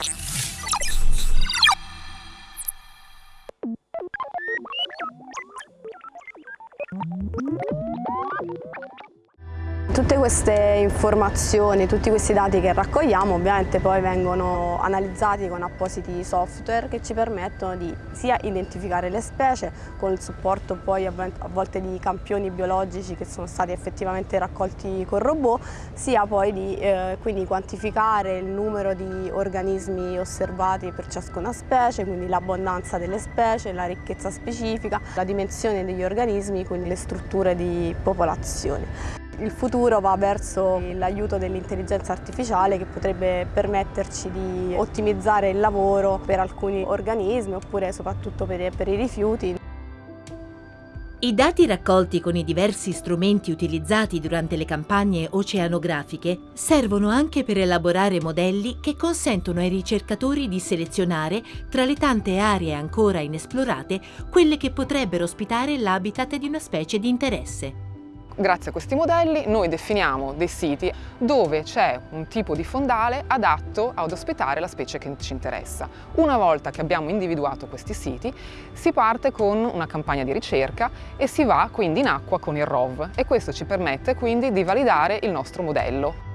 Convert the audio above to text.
Thank Tutte queste informazioni, tutti questi dati che raccogliamo ovviamente poi vengono analizzati con appositi software che ci permettono di sia identificare le specie con il supporto poi a volte di campioni biologici che sono stati effettivamente raccolti con robot, sia poi di eh, quindi quantificare il numero di organismi osservati per ciascuna specie, quindi l'abbondanza delle specie, la ricchezza specifica, la dimensione degli organismi, quindi le strutture di popolazione. Il futuro va verso l'aiuto dell'intelligenza artificiale che potrebbe permetterci di ottimizzare il lavoro per alcuni organismi oppure soprattutto per, per i rifiuti. I dati raccolti con i diversi strumenti utilizzati durante le campagne oceanografiche servono anche per elaborare modelli che consentono ai ricercatori di selezionare tra le tante aree ancora inesplorate quelle che potrebbero ospitare l'habitat di una specie di interesse. Grazie a questi modelli noi definiamo dei siti dove c'è un tipo di fondale adatto ad ospitare la specie che ci interessa. Una volta che abbiamo individuato questi siti si parte con una campagna di ricerca e si va quindi in acqua con il ROV e questo ci permette quindi di validare il nostro modello.